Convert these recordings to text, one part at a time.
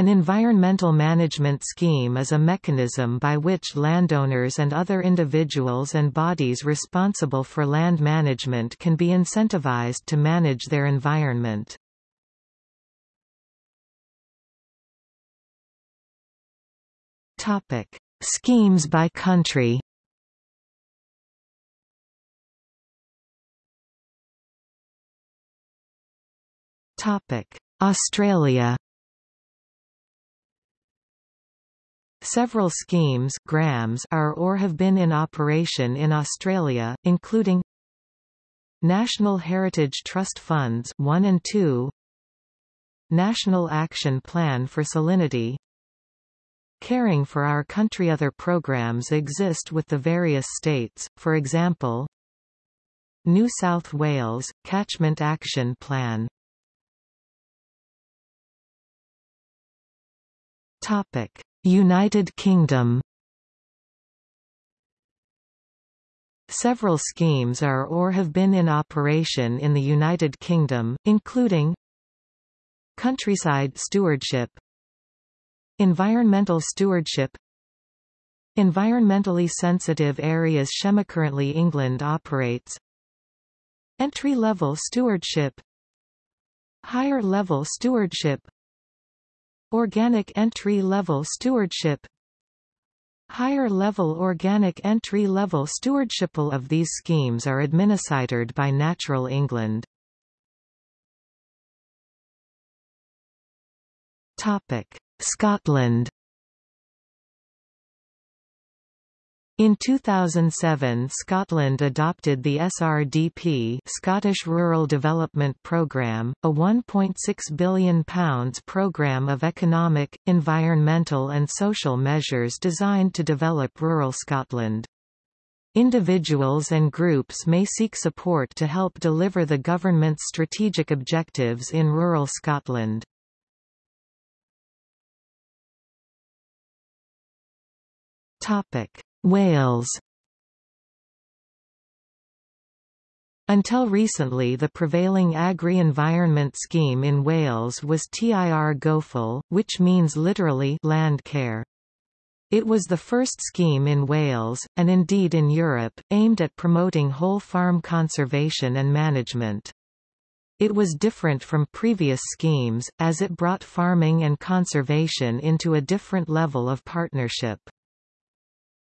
An environmental management scheme is a mechanism by which landowners and other individuals and bodies responsible for land management can be incentivized to manage their environment. Topic: Schemes by country. Topic: Australia. Several schemes grams are or have been in operation in Australia, including Natural Heritage Trust Funds 1 and 2 National Action Plan for Salinity Caring for Our Country. Other programs exist with the various states, for example New South Wales, Catchment Action Plan United Kingdom. Several schemes are or have been in operation in the United Kingdom, including Countryside Stewardship Environmental stewardship Environmentally sensitive areas Currently England operates Entry-level stewardship Higher-level stewardship Organic entry-level stewardship. Higher-level organic entry-level stewardship of these schemes are administered by Natural England. Topic. Scotland In 2007 Scotland adopted the SRDP Scottish Rural Development Programme, a £1.6 billion programme of economic, environmental and social measures designed to develop rural Scotland. Individuals and groups may seek support to help deliver the government's strategic objectives in rural Scotland. Wales Until recently the prevailing agri-environment scheme in Wales was TIR GOFAL, which means literally land care. It was the first scheme in Wales, and indeed in Europe, aimed at promoting whole farm conservation and management. It was different from previous schemes, as it brought farming and conservation into a different level of partnership.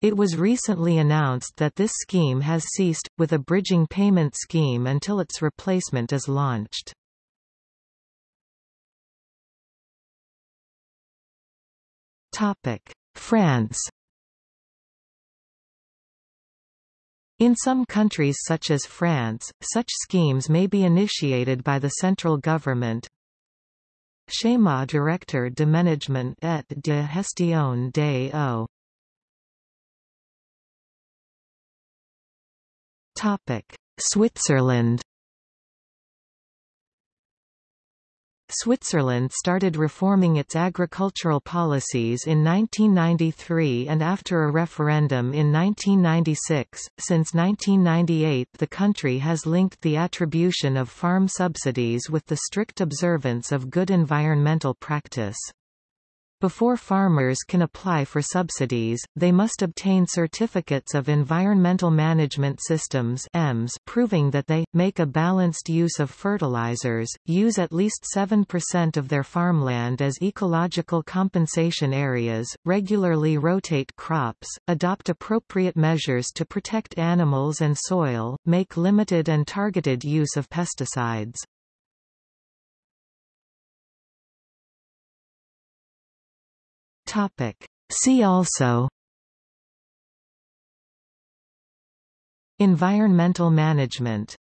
It was recently announced that this scheme has ceased, with a bridging payment scheme until its replacement is launched. France In some countries such as France, such schemes may be initiated by the central government. Schéma directeur d'aménagement et de gestion des eaux Switzerland Switzerland started reforming its agricultural policies in 1993 and after a referendum in 1996. Since 1998, the country has linked the attribution of farm subsidies with the strict observance of good environmental practice. Before farmers can apply for subsidies, they must obtain certificates of environmental management systems EMS proving that they, make a balanced use of fertilizers, use at least 7% of their farmland as ecological compensation areas, regularly rotate crops, adopt appropriate measures to protect animals and soil, make limited and targeted use of pesticides. Topic. See also Environmental management